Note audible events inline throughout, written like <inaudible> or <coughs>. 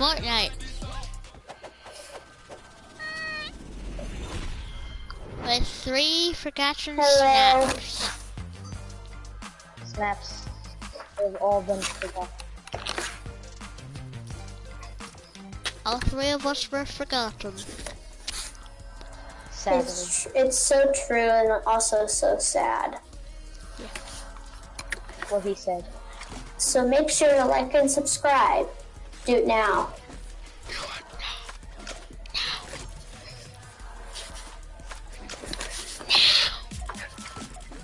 Fortnite. With three forgotten Hello. snaps. Snaps. They've all been forgotten. All three of us were forgotten. Sadly. It's, it's so true and also so sad. What he said. So make sure to like and subscribe. Do it now.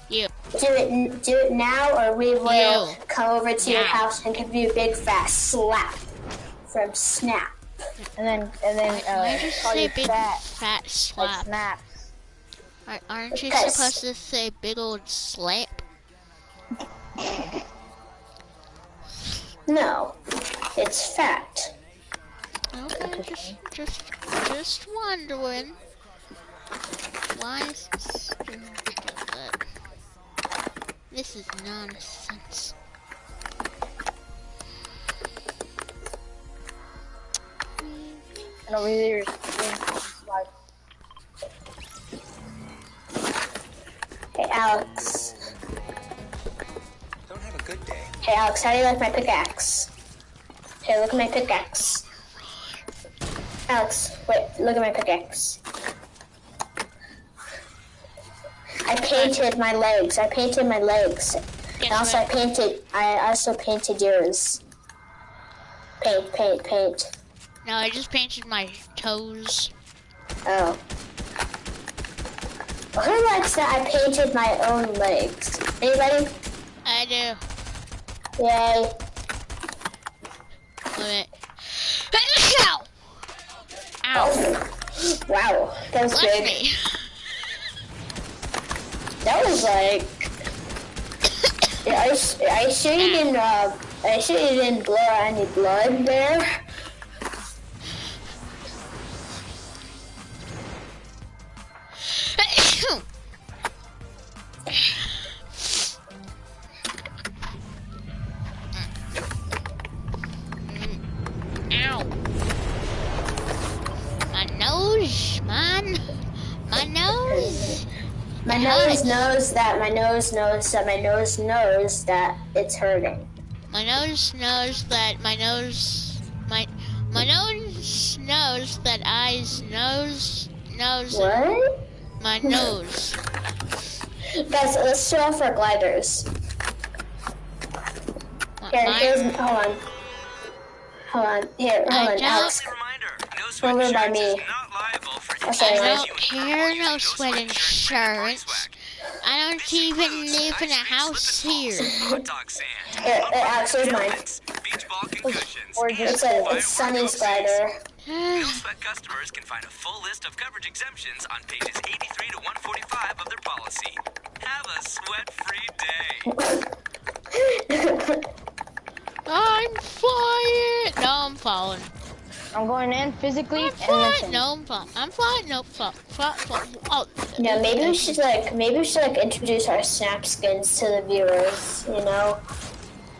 You. Do it, do it now, or we will You. come over to your house and give you a big fat slap from Snap. And then, and then, Why uh, you call say you big fat, fat like slap? snaps. Ar- Aren't you Because- supposed to say big old slap? No, it's fat. Okay, just, just, just wondering. Why is this doing that? This is nonsense. And over here is like, Hey, Alex. Don't have a good day. Hey, Alex, how do you like my pickaxe? Hey, look at my pickaxe. Alex, wait, look at my pickaxe. I painted my legs. I painted my legs. And also, I painted. I also painted yours. Paint, paint, paint. No, I just painted my toes. Oh. Who likes that? I painted my own legs. Anybody? I do. Yay. Wait. Ow! Ow! Wow, that was Bless big. me. That was like. Yeah, <coughs> I, s- I sure you didn't. Uh, I sure you didn't blow any blood there. My nose hurts. knows that. My nose knows that. My nose knows that it's hurting. My nose knows that my nose my my nose knows that eyes knows knows What? my <laughs> nose. Guys, let's show off our gliders. My- Here, my- here's. Hold on. Hold on. Here, I hold on. don't- Alex. Reminder, no Over by insurance me. is not liable for I'll show I don't care no sweat insurance. I don't even live in a house here. falls, hot dog sand, Here, here, Alex, here's mine. helmets, beach ball concussions, or just It's a why it's we're Sunny's going glider. No sweat customers can find a full list of coverage exemptions on pages 83 to 145 of their policy. Have a sweat-free day. <laughs> I'm flying. No, I'm falling. I'm going in physically I'm flying. mentally. No, I'm flying. I'm flying. No, fall, fall, fall. Oh, Yeah, maybe we should like maybe we should like introduce our snap skins to the viewers. You know.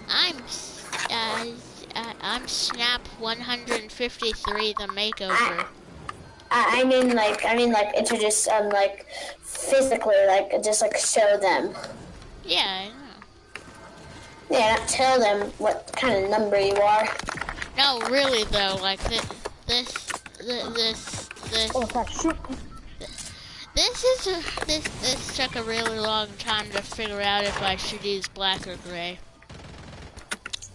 I'm uh, uh, I'm Snap 153, the makeover. I, I mean like I mean like introduce um like physically like just like show them. Yeah, I know. Yeah, not tell them what kind of number you are. No, really though, like this, this, thi- this, this, Oh, fuck, shoot. this is a, this, this took a really long time to figure out if I should use black or gray.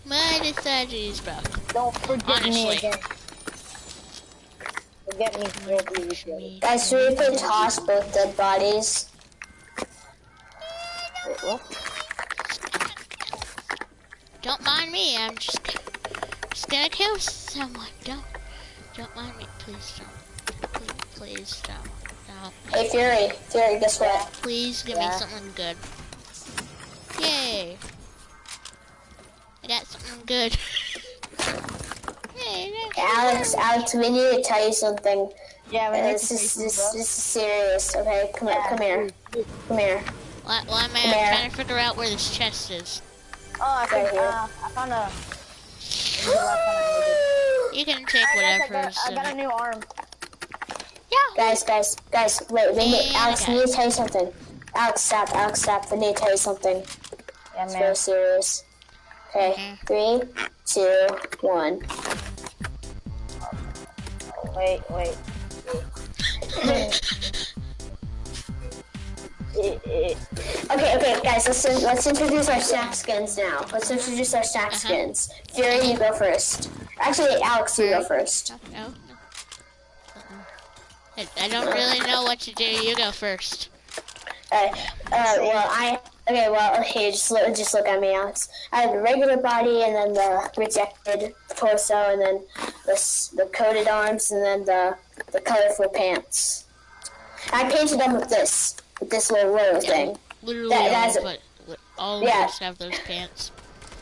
But I decided to use both. Don't forget Honestly. me again. Forget me will be with. Guys, so we can toss both dead bodies. Wait, what? Don't mind me. I'm just, just gonna kill someone. Don't, don't mind me, please don't. Please, please don't. Don't. Hey Fury, Fury, guess what? Please give Yeah. me something good. Yay. I got something good. <laughs> Hey, that's Alex, Alex, we need to tell you something. Yeah, we Uh, need this to is say this, something, this is serious. Okay, come here, come here, come here. Why, why am I trying to figure out where this chest is? Oh, I Right think, here. uh, I found a. Maybe the last time I You can take I, guess I, whatever. got, I got a new arm. Yeah. Guys, guys, guys, wait, wait, wait. Yeah, Alex, I guys. need to tell you something. Alex, stop, Alex, stop. I need to tell you something. Yeah, It's man. very serious. Okay, Mhm. three, two, one. Wait, wait. It- <laughs> it- <laughs> Okay, okay, guys, let's let's introduce our snack skins now. Let's introduce our snack Uh-huh. skins. Fury, you go first. Actually, Alex, you go first. No. no. I, I don't really know what to do. You go first. Uh, uh, well, I okay. Well, okay, just look, just look at me, Alex. I have the regular body, and then the rejected torso, and then the the coated arms, and then the the colorful pants. I painted them with this, this little little thing. Literally, That- all, but all Yeah. have those pants.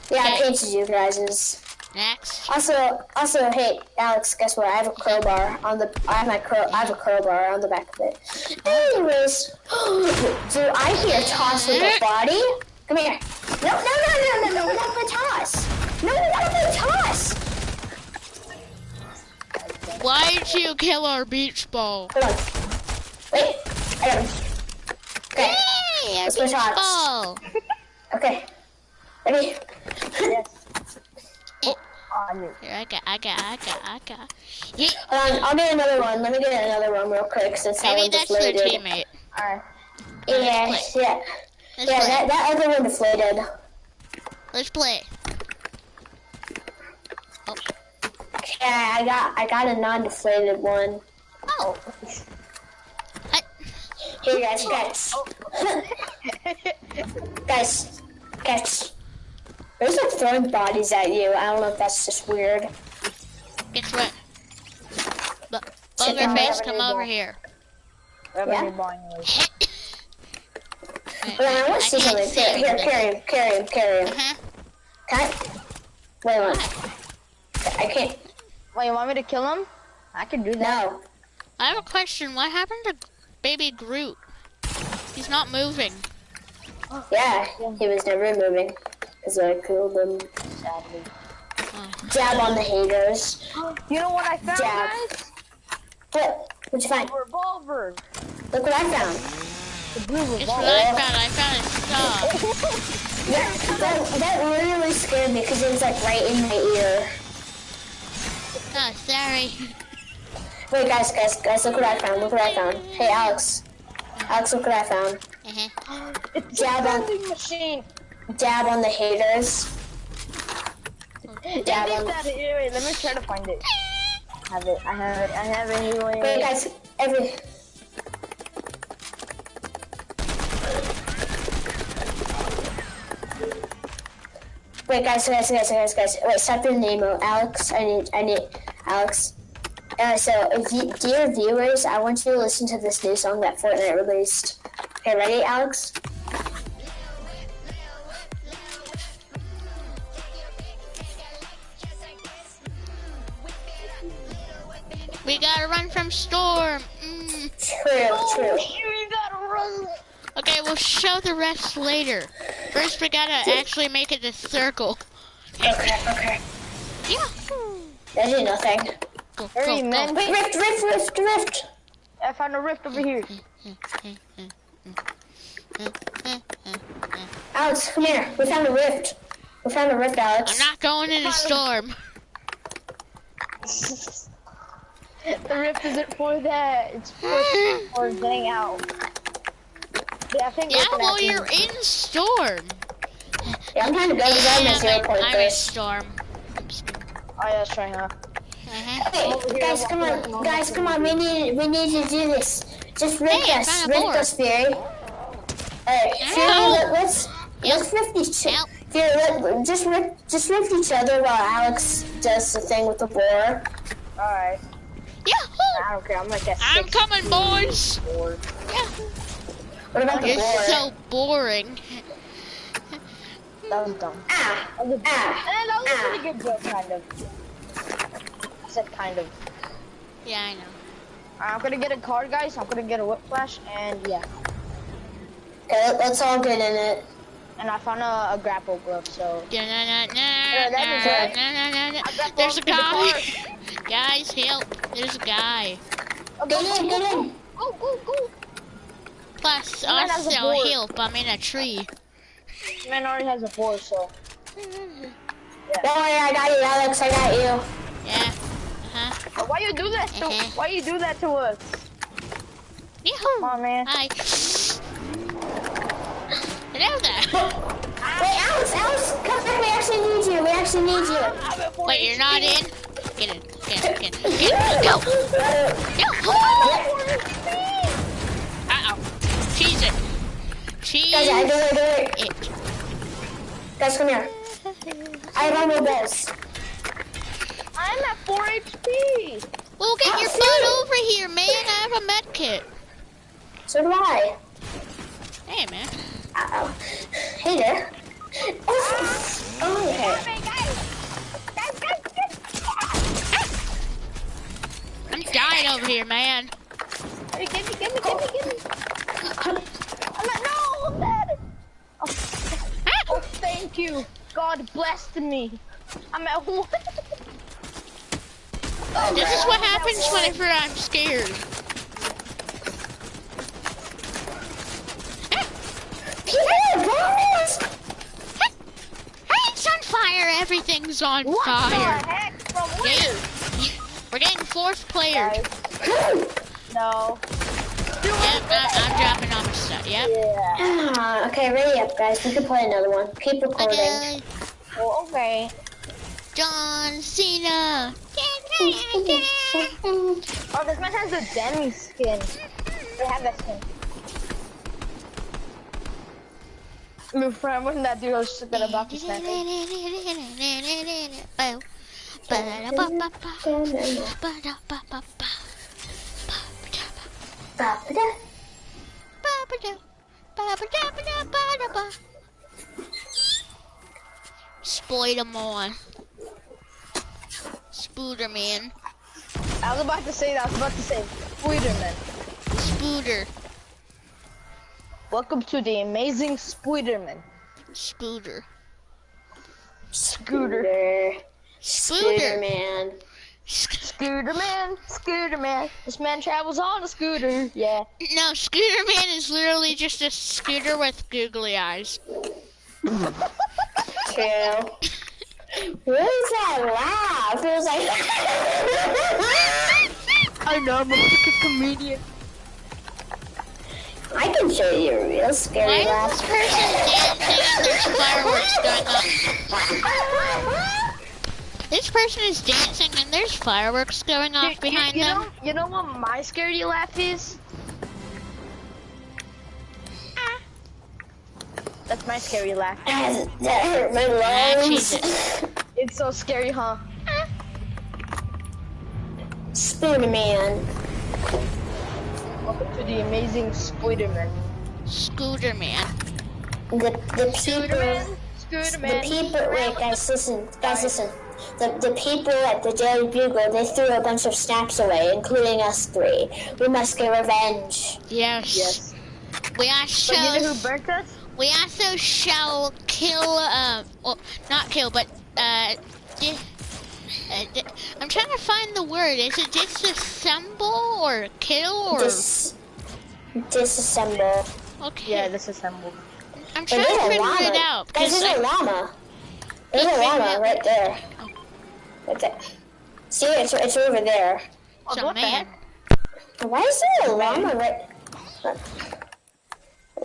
Yeah, I Okay. painted you guys's. Next. Also, also, hey, Alex, guess what? I have a crowbar on the. I have my crow. I have a crowbar on the back of it. Anyways, <gasps> do I hear toss with a body? Come here. No, no, no, no, no, no. Not gonna toss. No, not gonna toss. Why'd you kill our beach ball? Hold on. Wait. I got him. Okay. Hey, our Let's beach shots. <laughs> Okay. Ready? <laughs> yes. Oh, I. Here, I got, I got, I got, I got. Yeah, Hold um, on. I'll get another one. Let me get another one real quick since that maybe one that's their deflated. teammate. Alright. Yeah, yeah, Let's yeah. play. That, that other one deflated. Let's play. Oh. Yeah, I got I got a non-deflated one. Oh. oh. I, Here, guys, guys, guys, guys. There's like throwing bodies at you. I don't know if that's just weird. guess what? Bu- Sit Bugger down. face, come over here. Yeah? a new ball anyways. Hold on, I want to see can't something. Here, here, carry him, carry him, carry him. Uh-huh. Can I? Wait one. I can't. Wait, you want me to kill him? I can do that. No. I have a question. What happened to baby Groot? He's not moving. Yeah, he was never moving. Cause I killed him. Sadly. Jab on the haters. You know what I found, Jab. guys? What? What'd you find? A revolver. Look what I found. The blue Guess revolver. what I found? I found a <laughs> saw. That, that, that really scared me because it was like right in my ear. Oh, sorry. Wait, guys, guys, guys, look what I found. Look what I found. Hey, Alex. Alex, look what I found. Uh-huh. It's Jab on- vending machine. Dab on the haters. Is Dab on. that here? Wait, let me try to find it. I have it. I have it. I have it anyway. Wait, guys, every. Wait, guys, guys, guys, guys, guys. Wait, stop your name, Alex. I need, I need, Alex. Uh, so, if you, dear viewers, I want you to listen to this new song that Fortnite released. Okay, ready, Alex? We gotta run from Storm. Mm. True, true. You gotta run. Okay, we'll show the rest later. First, we gotta actually make it a circle. Okay, okay. Yeah. I did nothing. Go, Hurry, go, man. go. Wait, rift, rift, rift, rift. I found a rift over here. Alex, come here. We found a rift. We found a rift, Alex. I'm not going in a storm. The rift isn't for that. It's for, for getting out. Yeah, I think Yeah, well, you're in storm. Yeah, I'm trying to go Yeah, at I'm, in storm. Oh, yeah, that's right, huh? Uh-huh. Hey, guys, come on, guys, come on. We need, we need to do this. Just rip Hey, us, rip a rift board. us, Fury. Alright, Fury, let, let's Yep. let's rift each Ow. Fury, let, just rip, just rip each other while Alex does the thing with the boar. Alright. Yahoo! I don't care. I'm like at I'm coming, boys. four. Yeah. What about the You're boar? so boring. That was dumb. Ah, That ah. and that was Ah. a pretty good joke, kind of. I said kind of. Yeah, I know. I'm gonna get a card, guys. I'm gonna get a whip flash, and yeah. Okay, let, let's all get in it. And I found a, a grapple glove, so. Yeah, There's a both to the guy. <laughs> Guys, help! There's a guy. Oh, Get in, get in. Go, go, go. Plus, Man has a also board. help. I'm in a tree. Man already has a four, so. <laughs> Don't worry, I got you, Alex. I got you. Yeah. Uh huh. Why you do that to? Okay. Why you do that to us? Come on, man. Hi. Hello there. <laughs> Wait, Alex, Alex, come back. We actually need you. We actually need you. I'm at four Wait, you're not in? Get in. Get in. Get in. Get in. Go. Go. Uh oh. Cheese it. Cheese Guys, I do it, do it. it. Guys, come here. I have armor bells. I'm at four HP. Well, get your Oh, butt over here, man. I have a med kit. So do I. Hey, man. Uh-oh. Hey there. Oh, okay. Hey, guys. Guys, guys, guys. I'm dying over here, man. Hey, give me, give me, give me, give me. I'm at, no, I'm dead. Oh, Ah! oh, thank you. God blessed me. I'm at one. <laughs> Oh, This is what happens whenever I'm scared. Hey, it's on fire. Everything's on What fire. the heck? From where? You- we're getting fourth player. No. Yep, I, I'm dropping all my stuff. Yep. Yeah. Ah, okay, ready up, guys. We can play another one. Keep recording. Okay. Well, okay. John Cena. Oh, this man has a Demi skin. They have that skin. My friend, when that dude was gonna about to snap me. Ba-ba-da. Spider-Man. Spooderman. I was about to say that. I was about to say, Spiderman. Spooder. Welcome to the amazing Spiderman. Spooder. Scooter. Scooter Spooder. man. Scooter man, scooter man. This man travels on a scooter. Yeah. No, Scooter Man is literally just a scooter with googly eyes. True. <laughs> What is that laugh? It was like. <laughs> I know, I'm a fucking comedian. I can show you a real scary Why is this laugh. person dancing and there's fireworks going off? This person is dancing and there's fireworks going off You- behind you, you them. Know, you know what my scary laugh is? That's my scary laugh. <laughs> that hurt my lungs. <laughs> It's so scary, huh? Spoon man. Welcome to the amazing Spiderman. Scooter Man. The the people. Spiderman, The people, wait, guys, listen, guys, listen. The, the people at the Daily Bugle, they threw a bunch of snacks away, including us three. We must get revenge. Yes. Yes. We also But you know who burnt us? We also shall kill uh well not kill but uh, uh I'm trying to find the word. Is it disassemble or kill or Dis, disassemble. okay? Yeah, disassemble. I'm But trying to there's a figure llama. it out. Guys, 'cause there's a llama. There's a llama it- right there. Oh. Right there. See, it's, it's over there. Oh, So what the man, heck? Why is there a llama right...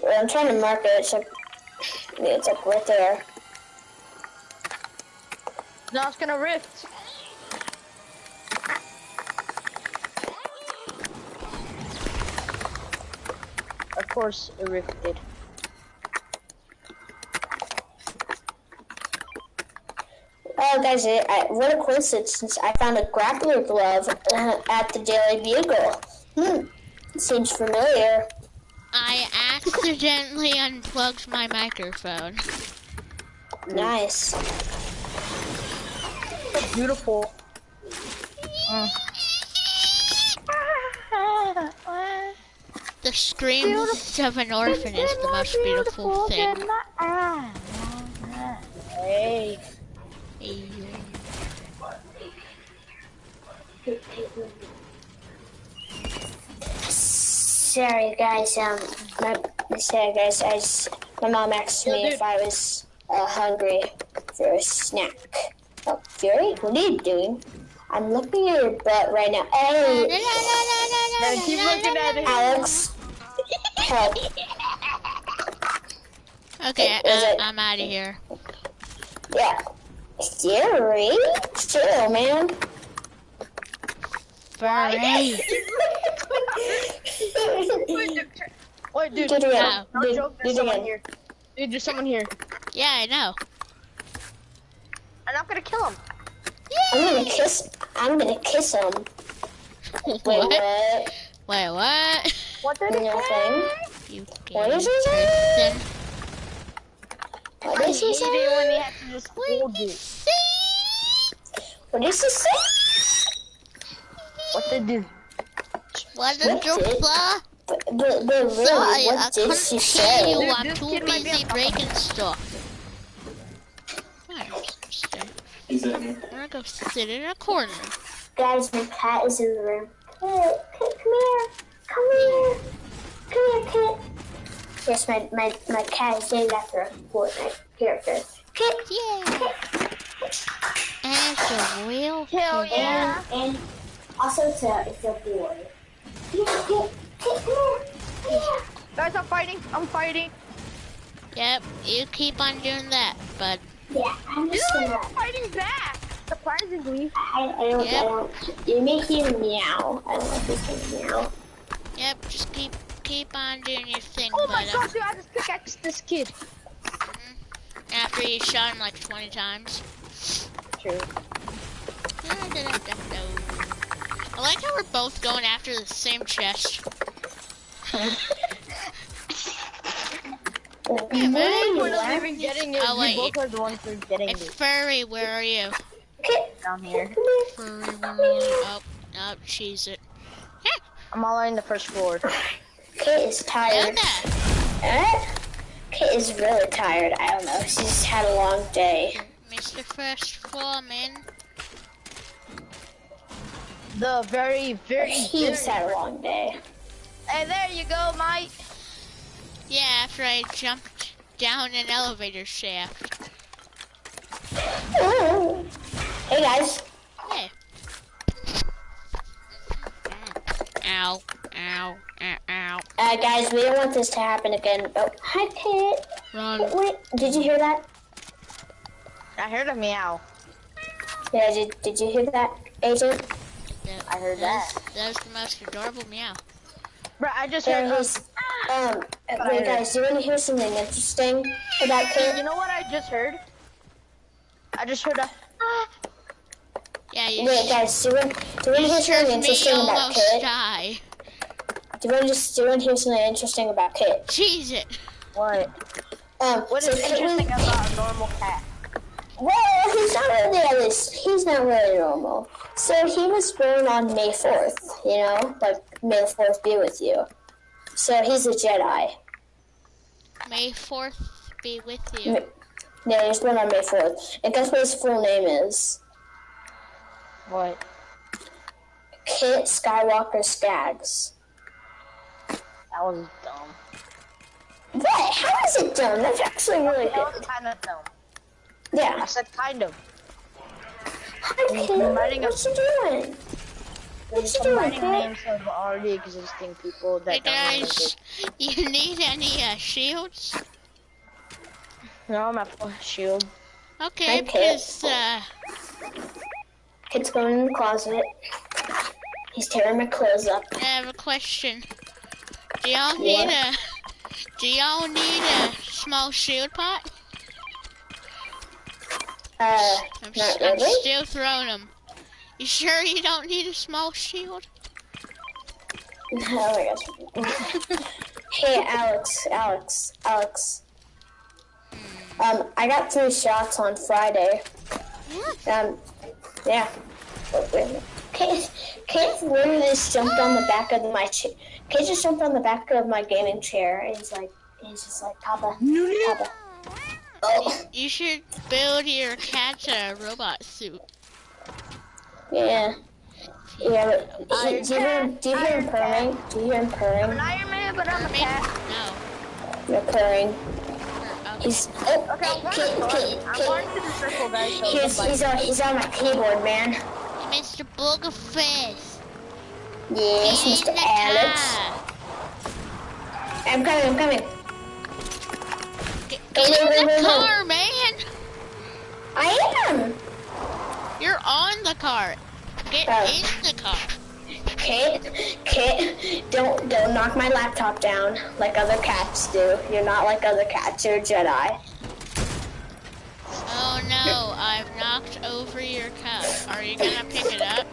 Well, I'm trying to mark it. It's like, it's like right there. Now it's gonna rift. Of course, it rifted. Oh, guys, I, I, what a coincidence. Since I found a grappler glove uh, at the Daily Bugle. Hmm, seems familiar. I accidentally unplugged my microphone. Nice. Beautiful. The screams of an orphan is the most beautiful thing. Hey. Hey, Sorry guys, um, my, sorry guys, I just, my mom asked me if I was uh, hungry for a snack. Oh, Fury, what are you doing? I'm looking at your butt right now. Hey, No, keep looking at it. Alex, help. Okay, Is I, it- I'm out of here. Yeah. Fury? Chill, man. Furry. <laughs> Wait, dude. Do it again. No Do, joke, do there's it someone again. here. Dude, there's someone here. Yeah, I know. And I'm not gonna kill him. I'm gonna kiss. I'm gonna kiss him. <laughs> Wait, what? what? Wait, what? What did he Nothing. You What gay is he saying? person. What I does he hated it when he say? to just What hold did he say? What does he say? What did do? What did What you did- say? But, but, but really, Sorry, I what did couldn't she hear say? you. Dude, I'm this too kid might be busy breaking stuff. He's in here. I'm gonna go sit in a corner. Guys, my cat is in the room. Kit, Kit, come here. Come here. Come here, Kit. Yes, my, my, my cat is named after a Fortnite character. Kit. Yeah. And it's a real Hell yeah. And, and also it's a, it's a boy. Guys, I'm fighting. I'm fighting. Yep, you keep on doing that, but Yeah, I'm Dude, just gonna... I'm fighting back. Surprisingly. I, I don't, Yep. I don't... You make him meow. I don't know if he's gonna meow. yep, just keep keep on doing your thing, Oh my but god, dude, I just pickaxed this kid. Mm-hmm. after you shot him like 20 times. True. I like how we're both going after the same chest. <laughs> Yeah, man. We're not even getting it. Wait. We both are the ones who are getting Hey, it Furry, where are you? Down here. Furry, where are you? Oh, oh, she's it. I'm all on the first floor. Kit is tired. Luna! Eh? Kit is really tired. I don't know. She's had a long day. Mr. First Floor, man. The very, very, He's had a long day. Hey, there you go, mate. Yeah, after I jumped down an elevator shaft. Ooh. Hey guys. Hey. Ow, ow, ow, ow. Uh, guys, we don't want this to happen again. Oh, hi, Kit. Run. Wait, did you hear that? I heard a meow. Yeah, did, did you hear that, Agent? That, I heard that. was- That was the most adorable meow. Bro, I just There heard. he's. Um, wait, guys, do you want to hear something interesting about Hey, you know what I just heard? I just heard a. Ah. Yeah, you, Wait, guys, do you want, do you want to hear something interesting about almost Kit? die. Do you want to just do you want to hear something interesting about Kit? Cheese it. What? Um, What so is Kit was- interesting about a normal cat? Well, he's not really at least. He's not really normal. So he was born on May fourth. You know, like May the fourth be with you. So he's a Jedi. May 4th be with you. Ma- Yeah, he was born on May fourth. And guess what his full name is? What? Kit Skywalker Skaggs. That was dumb. What? How is it dumb? That's actually really That was good. kind of dumb. Yeah. I said kind of. Hi, Kit. Combining What you doing? What you doing, Combining names of already existing people Hey that don't guys, you need any uh, shields? No, I'm at full shield. Okay, Okay. because uh, Kit's going in the closet. He's tearing my clothes up. I have a question. Do y'all need a Do y'all need a small shield pot? Uh, I'm, not s- I'm still throwing them. You sure you don't need a small shield? <laughs> Oh my gosh. <laughs> hey, Alex, Alex, Alex. Um, I got three shots on Friday. Um, yeah. Wait, wait a minute. Kate, Kate literally just jumped on the back of my chair. Kate just jumped on the back of my gaming chair, and he's like, he's just like, Papa, Papa. Oh, You should build your cat a robot suit. yeah. Yeah, but Uh, do you hear him, do you hear him purring? Do you hear him I'm purring? an Iron Man, but I'm a cat. No. You're purring. He's oh, Okay, I'm going kid, to kid, I'm to the circle, guys. So He's, he's on he's on my keyboard, man. Mr. Boogerface. Yes, Get in Mr. Alex. car. I'm coming, I'm coming. Get, Go, get go, in the car, man. I am. You're on the car. Get Oh. in the car. Kit, Kit, don't don't knock my laptop down like other cats do. You're not like other cats. You're a Jedi. Oh no, I've knocked over your cup. Are you gonna pick it up?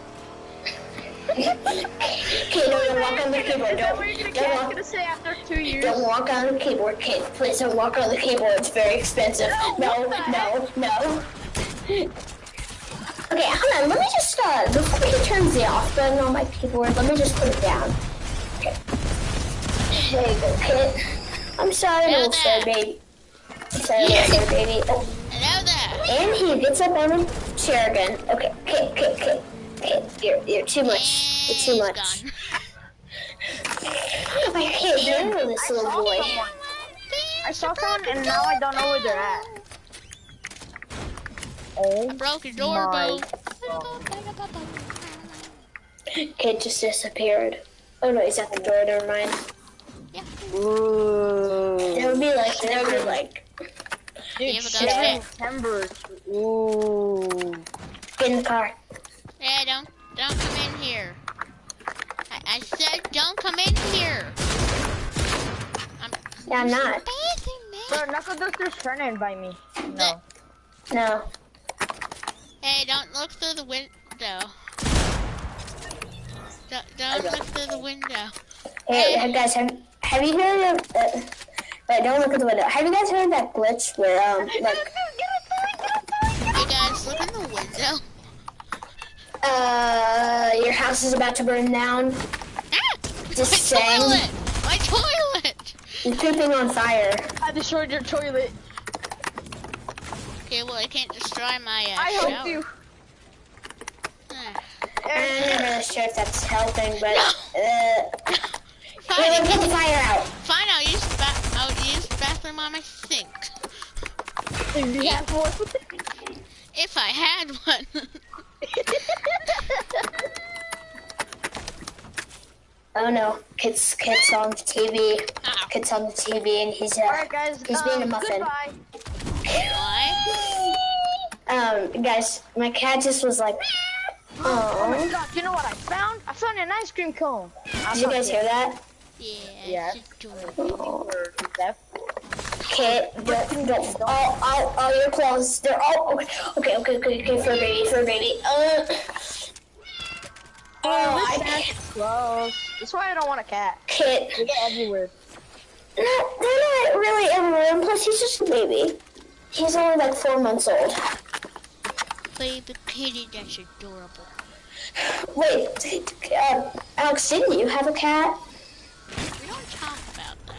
No, don't walk on the keyboard. Don't, what you're gonna, don't, walk, gonna say after two years? don't walk on the keyboard, Kit. Please don't walk on the keyboard. It's very expensive. No, no, no. Okay, hold on. Let me just uh, before you turn the off button on my keyboard, let me just put it down. Okay. There you go, Kit. I'm sorry, little sir baby. I'm sorry, little sir baby. Oh. Hello there. And he gets up on a chair again. Okay, Kit, Kit, Kit. You're, you're too much. You're too much. <laughs> I can't handle this I little saw boy. someone. I saw someone, and now I don't know where they're at. Oh I broke your door, my boo. Kid just disappeared. Oh no, he's at the door. Never mind. Ooh. There would be like, there would be like, You Dude, have a gun? September. Ooh. get in the car. Hey, don't don't come in here. I, I said don't come in here. I'm Yeah, I'm not. spacing, man. Bro, Knuckle Duster's trying to invite me. No. No. Hey, don't look through the window. Don't, don't look through the window. Hey, hey, guys, have, have you heard of? Uh, wait, don't look at the window. Have you guys heard of that glitch where um, <laughs> like, uh, your house is about to burn down? Ah! Just my saying. toilet! My toilet! You're pooping on fire. I destroyed your toilet. Okay, well I can't destroy my uh, I shower. helped you. Ah. I'm not really sure if that's helping, but No. uh, Fine, here, put the fire out. fine, I'll use the ba- I'll use the bathroom on my sink. Yeah, what? If I had one. <laughs> Oh no, kids, kids on the TV. Ow. Kids on the TV, and he's uh, Alright, guys. He's being a um, muffin. Goodbye. Um, guys, my cat just was like, Oh my god, you know what I found? I found an ice cream cone. Did you guys hear that? Yeah, Yeah. it's adorable. Kit, don't, don't, all, all, all your clothes, they're all, okay, okay, okay, okay, okay, for a baby, for a baby. Uh, oh, I, Close. That's why I don't want a cat. Kit, They get everywhere. not, they're not really everywhere, and plus he's just a baby. He's only like four months old. Baby kitty, that's adorable. Wait, uh, Alex, didn't you have a cat? We don't talk about that.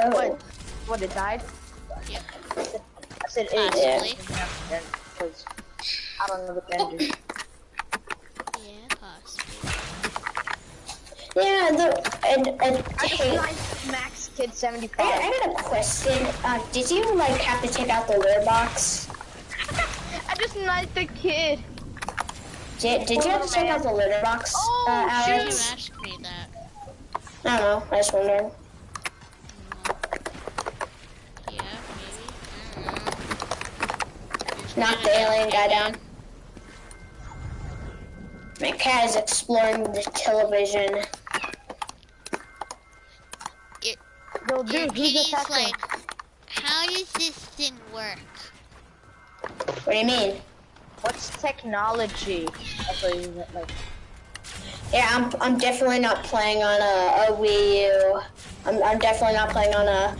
Oh, What? What, it died? Yeah. I said it. Possibly. Because I don't know what the gender. Yeah, possibly. yeah, the, and, and, I just hey, like Max Kid I, 75. I got a question. Uh, did you like have to take out the litter box? <laughs> I just like the kid. Did, did you have to take out the litter box, Oh, uh, You Alex? asked me that. I don't know. I just wondered. Knock the alien guy down. My cat is exploring the television. Yo, Your dude, who's kitty's like, how does this thing work? What do you mean? What's technology? That's what you meant, like. Yeah, I'm, I'm definitely not playing on a, a Wii U. I'm, I'm definitely not playing on a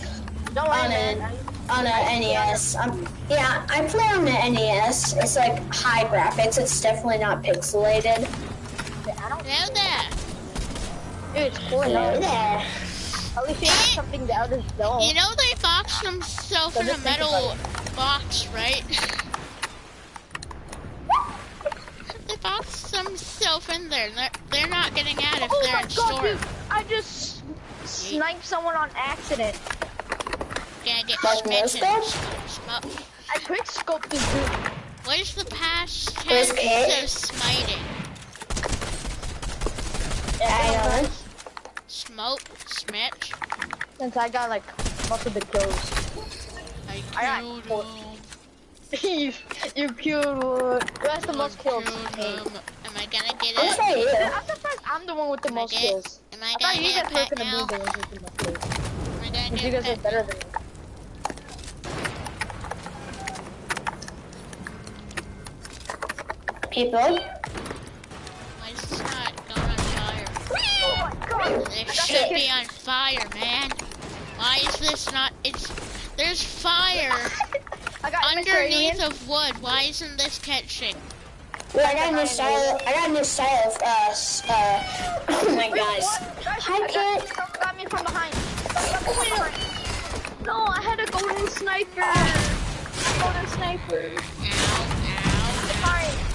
Don't worry, on man. A on a NES. I'm, um, yeah, I play on the NES. It's like high graphics. It's definitely not pixelated. I don't. Hello there. Dude, it's cool Hello there. At least you have something the others don't. You know they boxed themselves in a metal box, right? <laughs> they boxed themselves in there. They're, they're not getting out if Oh they're my in god, storm. dude! I just sniped someone on accident. Get Like. I quick scoped this dude. What is the past tense of smiting? I know. Smoke, smitch. Since I got like most of the kills. I I got killed four. him. you, <laughs> you killed one. Who has the most kills? Am I gonna get I'm it? I'm surprised I'm the one with the Am most get- kills. Am I I gonna thought you get guys a were pet gonna now? the ones with the most kills. Am I gonna Because you guys are better than me. People. Why is this not going on fire? Oh my god! It should be on fire, man. Why is this not? It's there's fire <laughs> I got underneath of wood. Why isn't this catching? Well, I got a new style. I got a new style of uh, uh. <clears throat> Oh my gosh. What? Guys, Hi, I got- Kit. someone got me from behind. No, I had a golden sniper. Golden sniper. Ow,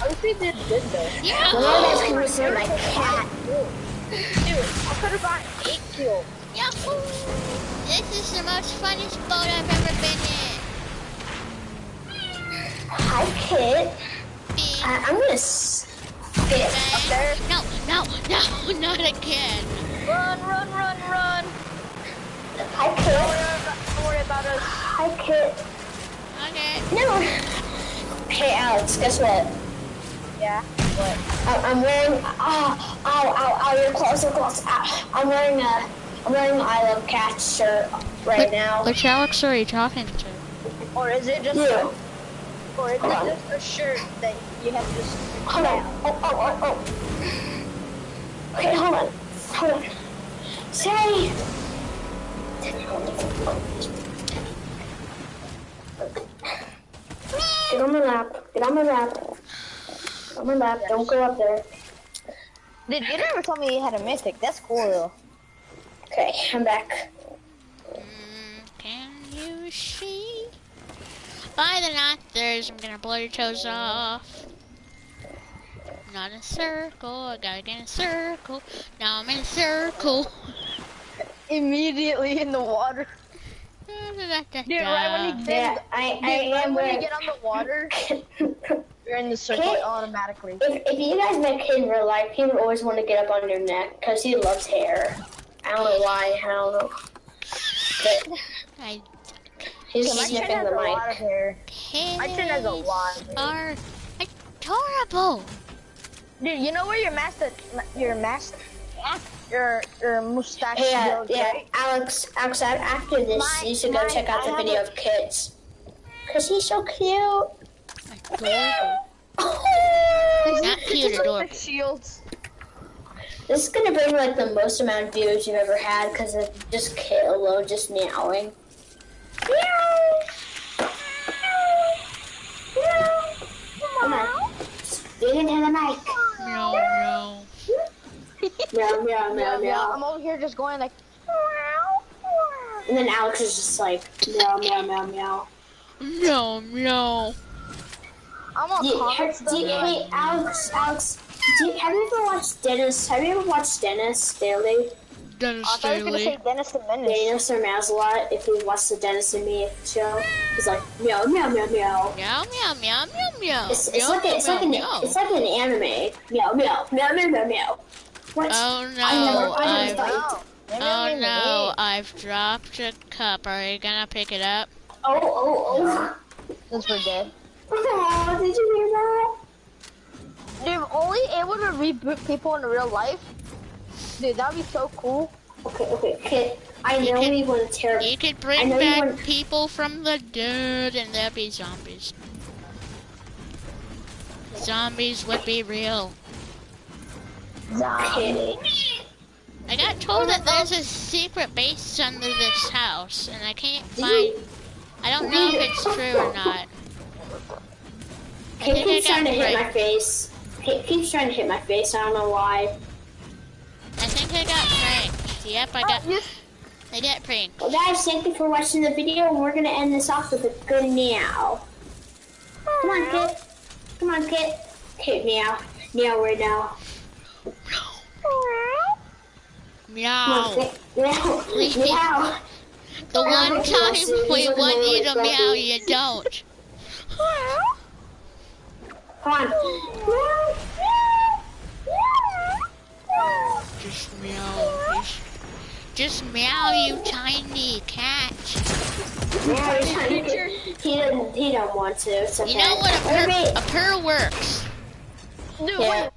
Fine. At least did good though. Yeah. now that's gonna see my cat. Dude, I could have gotten eight kills. Yahoo! This is the most funnest boat I've ever been in. Hi, Kit. I, I'm gonna spit. there. No, no, no, <laughs> not again. Run, run, run, run. Hi, Don't Kit. worry don't worry about us. Hi, Kit. Okay. No. Hey, Alex. Guess what? Yeah. What? I- I'm wearing. Oh, ow, ow, ow! You're close, you're close. Ow. I'm wearing a. I'm wearing an I Love Cats shirt right now. Which Alex are you talking to? Or is it just You. or is it Hold just a shirt that you have to just Hold on. Oh, oh, oh, oh. Okay, hold on. Hold on. Say. Get on my lap. Get on my lap. Get on my lap. Don't go up there. Dude, you never told me you had a mythic. That's cool though. Okay, I'm back. Mm, can you see? By the knockers, I'm gonna blow your toes off. Not in a circle, I gotta get in a circle. Now I'm in a circle. <laughs> Immediately in the water. <laughs> Dude, right when you Yeah, get, I, dude, I right am when you get on the water, <laughs> you're in the circle Okay. automatically. If, if you guys met Kid in real life, he would always want to get up on your neck because he loves hair. I don't know why. I don't know. But I he's My chin sniffing has the a lot of mic. hair. My chin has a kids lot of hair. are adorable. Dude, you know where your master, your master, your your mustache Yeah, goes, yeah, right? Alex. Alex, after this, My- you should go my- check out I the video a- of kids. Cause he's so cute. Adorable. Not cute, adorable. shields. This is gonna bring like the most amount of views you've ever had because of just Kit alone just meowing. Meow. Meow. Come on. Speak into the mic. No, no. Meow, meow, meow, meow. I'm over here just going like. Meow And then Alex is just like meow, meow, meow, meow. No, no. I'm on Do you, have, do you, though. hey, Alex, Alex, do you, have you ever watched Dennis? Have you ever watched Dennis Daily? Dennis I thought you were gonna say Dennis the Menace. Dennis or Mazalot, if you watch the Dennis and Me show, he's like meow, meow, meow, meow. Meow, meow, meow, meow, meow. It's, it's Meow, like a, it's meow, like an meow. it's like an anime. Meow, meow, meow, meow, meow, meow. What? Oh no, I never, I I've, oh, never Oh, thought. oh I'm in the no. I've dropped a cup. Are you gonna pick it up? Oh Oh, oh, Since we're dead. Oh. Oh, did you hear that? Dude, only able to reboot people in real life. Dude, that'd be so cool. Okay, okay, Kit. I You know can- we want to tear. You could bring back want- people from the dead and there'd be zombies. Zombies would be real. Kit. I got told that there's a secret base under this house, and I can't find. I don't know if it's true or not. I Kit think I keeps trying to got hit my face. Kit keeps trying to hit my face. I don't know why. I think I got pranked. Yep, I got. Oh, you- I got pranked. Well, guys, thank you for watching the video, and we're gonna end this off with a good meow. Come on, Kit. Come on, Kit. Kit, meow. meow right now. Meow. Meow. Meow. Meow. The one time know, Sue. we want you to meow, you don't. <laughs> Come on. Just meow. Just, just meow, you tiny cat. Meow, he's trying to- He doesn't. He don't want to. It's okay. You know what a purr, Okay. a purr works. Dude, Yeah. wait,